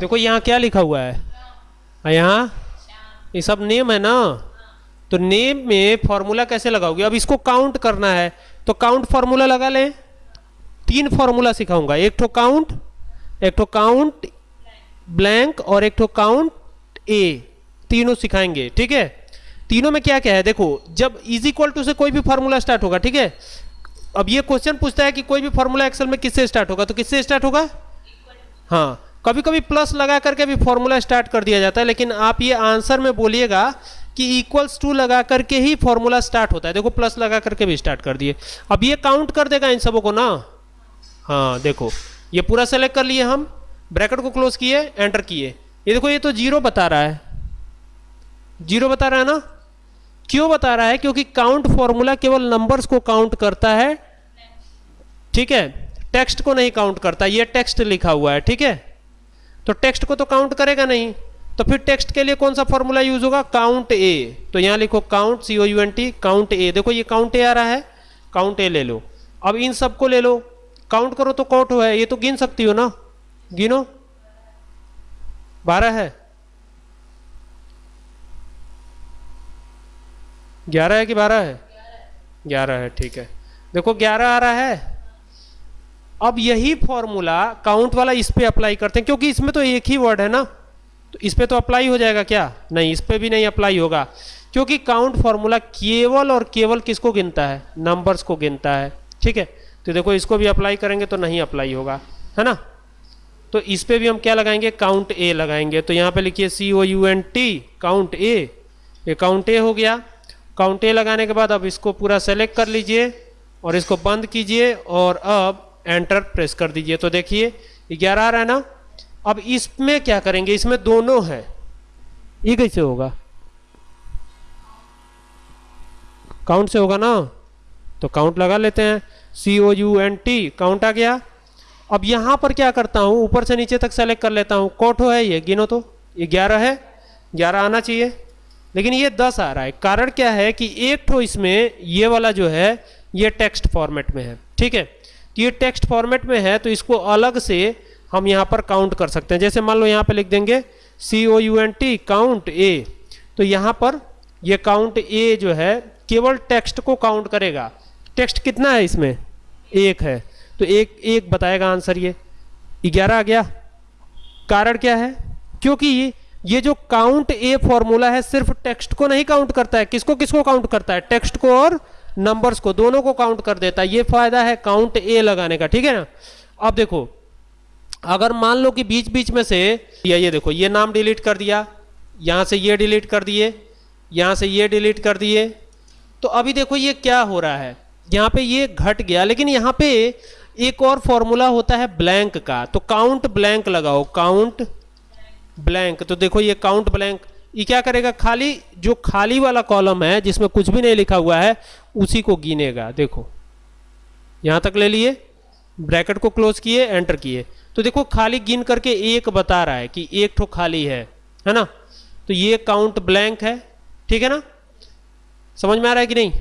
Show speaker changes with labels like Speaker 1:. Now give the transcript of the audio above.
Speaker 1: देखो, यहाँ क्या लिखा हुआ है? यहाँ? ये सब नेम है ना? तो नेम में फॉर्मूला कैसे लगाओगे? अब इसको काउंट करना है। तो काउंट फॉर्मूला लगा लें। तीन फॉर्मूला सिखाऊँगा। एक ठो काउंट एक ठो काउंट ब्लैंक और एक ठो काउंट ए तीनों सिखाएँगे, ठीक है? तीनों में क्या क्या है? देखो, जब इज़ इक्वल टू से कोई भी फॉर्मूला स्टार्ट होगा, ठीक है? अब ये क्वेश्चन पूछता है कि कोई भी फॉर्मूला एक्सेल में किससे स्टार्ट होगा? तो किससे स्टार्ट होगा? हाँ कभी कभी प्लस लगा करके भी फॉर्मूला स्टार्ट कर दिया जाता है, लेकिन आप ये आंसर में बोलिएगा कि इक्वल्स टू लगा करके ही फॉर्मूला स्टार्ट होता है। देखो प्लस लगा करके भी स्टार्ट कर दिए। अब ये काउंट कर देगा इन सबों को ना? हाँ देखो, ये पूरा सेलेक्ट कर लिए हम ब्रैकेट को क्लोज किए एंटर किए। ये देखो, ये तो ज़ीरो बता रहा है। ज़ीरो बता रहा है ना? क्यों बता रहा है? क्योंकि काउंट फॉर्मूला केवल नंबर्स को काउंट करता है। ठीक है? टेक्स्ट को नहीं काउंट करता। ये टेक्स्ट लिखा हुआ है, ठीक है? तो टेक्स्ट को तो काउंट करेगा नहीं। तो फिर टेक्स्ट के लिए कौन सा फॉर्मूला यूज़ होगा? Count A. तो यहाँ लिखो count C O U N T count A. देखो ये काउंट ए आ रहा है, काउंट ए ले लो। अब इन सबको ले लो। काउंट करो तो काउंट है, ये तो गिन सकती हो ना? गिनो। बारह है। ग्यारह है कि बारह है? ग्यारह है, ठीक है। देखो ग्यारह आ रहा है। अब यही फॉर्मूला काउंट वाला इस पे अप्लाई करते हैं, क्योंकि इसमें तो एक ही वर्ड है ना? तो इस पे तो अप्लाई हो जाएगा क्या? नहीं, इस पे भी नहीं अप्लाई होगा। क्योंकि काउंट फॉर्मूला केवल और केवल किसको गिनता है? नंबर्स को गिनता है। ठीक है? तो देखो, इसको भी अप्लाई करेंगे तो नहीं अप्लाई होगा। है ना? तो इस पे भी हम क्या लगाएँगे? काउंट ए लगाएँगे। तो यहाँ पे लिखिए C O U N T count A ये काउंट ए हो गया। काउंट ए लगाने के बाद अब इसको पूरा सेलेक्ट कर लीजिए और इसको बंद कीजिए और अब एंटर प्रेस कर दीजिए। तो देखिए, ग्यारह आ रहा है ना अब इसमें क्या करेंगे? इसमें दोनों है। ये कैसे होगा। काउंट से होगा ना? तो काउंट लगा लेते हैं। C O U N T count आ गया। अब यहाँ पर क्या करता हूँ? ऊपर से नीचे तक सेलेक्ट कर लेता हूँ। कोठो है ये? गिनो तो। ये ग्यारह है। ग्यारह आना चाहिए। लेकिन ये दस आ रहा है। कारण क्या है कि एक ठो इसमें ये वाला जो है, ये टेक्स्ट फॉर्मेट में है। ठीक है? ये टेक्स्ट फॉर्मेट में है तो इसको अलग से हम यहाँ पर काउंट कर सकते हैं। जैसे मान लो यहाँ पर लिख देंगे C O U N T count A तो यहाँ पर ये काउंट ए जो है, केवल टेक्स्ट को काउंट करेगा। टेक्स्ट कितना है इसमें? एक है। तो एक एक बताएगा आंसर ये। ग्यारह आ गया। कारण क्या है? क्योंकि ये जो काउंट ए फॉर्मूला है, सिर्फ़ टेक्स्ट को नहीं काउंट करता है। किसको किसको काउंट करता है? टेक्स्ट को और नंबर्स को, दोनों को काउंट कर देता है। ये फ़ायदा है काउंट ए लगाने का, ठीक है ना? अब देखो, अगर मान लो कि बीच बीच में से, ये देखो, ये नाम डिलीट कर दिया, यहाँ से ये डिलीट कर दिए, यहाँ से ये डिलीट कर दिए तो अभी देखो ये क्या हो रहा है। यहाँ पे ये घट गया, लेकिन यहाँ पे एक और फॉर्मूला होता है ब्लैंक का तो काउंट ब्लैंक लगाओ काउंट ब्लैंक तो देखो ये काउंट ब्लैंक ये क्या करेगा? खाली, जो खाली वाला कॉलम है, जिसमें कुछ भी नहीं लिखा हुआ है, उसी को गिनेगा। देखो, यहाँ तक ले लिए ब्रैकेट को क्लोज किए एंटर किए। तो देखो, खाली गिन करके एक बता रहा है कि एक ठो खाली है है ना? तो ये काउंट ब्लैंक है, ठीक है ना? समझ में आ रहा है कि नहीं?